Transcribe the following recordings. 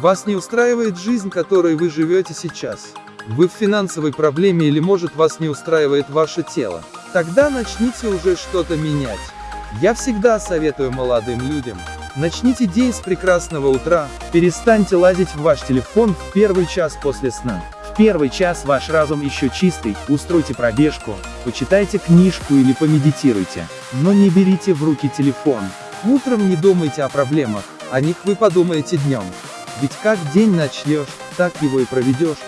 Вас не устраивает жизнь, которой вы живете сейчас. Вы в финансовой проблеме или может вас не устраивает ваше тело. Тогда начните уже что-то менять. Я всегда советую молодым людям. Начните день с прекрасного утра, перестаньте лазить в ваш телефон в первый час после сна. В первый час ваш разум еще чистый, устройте пробежку, почитайте книжку или помедитируйте. Но не берите в руки телефон. Утром не думайте о проблемах, о них вы подумаете днем. Ведь как день начнешь, так его и проведешь.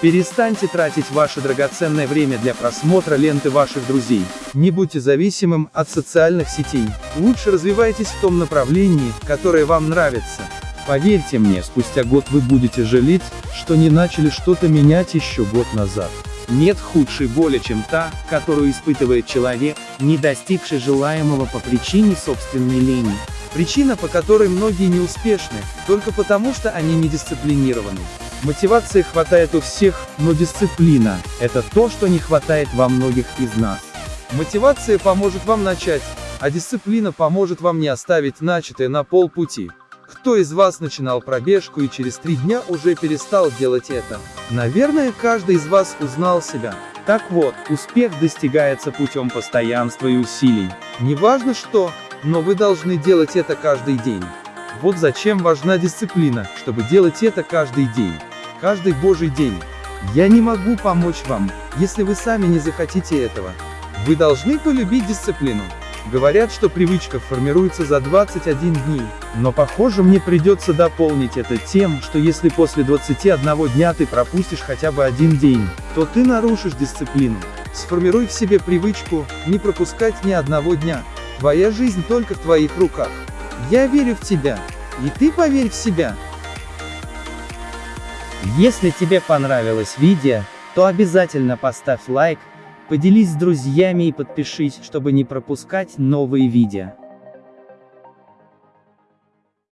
Перестаньте тратить ваше драгоценное время для просмотра ленты ваших друзей. Не будьте зависимым от социальных сетей. Лучше развивайтесь в том направлении, которое вам нравится. Поверьте мне, спустя год вы будете жалеть, что не начали что-то менять еще год назад. Нет худшей боли, чем та, которую испытывает человек, не достигший желаемого по причине собственной лени. Причина, по которой многие не успешны, только потому что они не дисциплинированы. Мотивации хватает у всех, но дисциплина – это то, что не хватает во многих из нас. Мотивация поможет вам начать, а дисциплина поможет вам не оставить начатое на полпути. Кто из вас начинал пробежку и через три дня уже перестал делать это? Наверное, каждый из вас узнал себя. Так вот, успех достигается путем постоянства и усилий. Неважно что, но вы должны делать это каждый день. Вот зачем важна дисциплина, чтобы делать это каждый день каждый божий день. Я не могу помочь вам, если вы сами не захотите этого. Вы должны полюбить дисциплину. Говорят, что привычка формируется за 21 дней, но похоже мне придется дополнить это тем, что если после 21 дня ты пропустишь хотя бы один день, то ты нарушишь дисциплину. Сформируй в себе привычку, не пропускать ни одного дня. Твоя жизнь только в твоих руках. Я верю в тебя. И ты поверь в себя. Если тебе понравилось видео, то обязательно поставь лайк, поделись с друзьями и подпишись, чтобы не пропускать новые видео.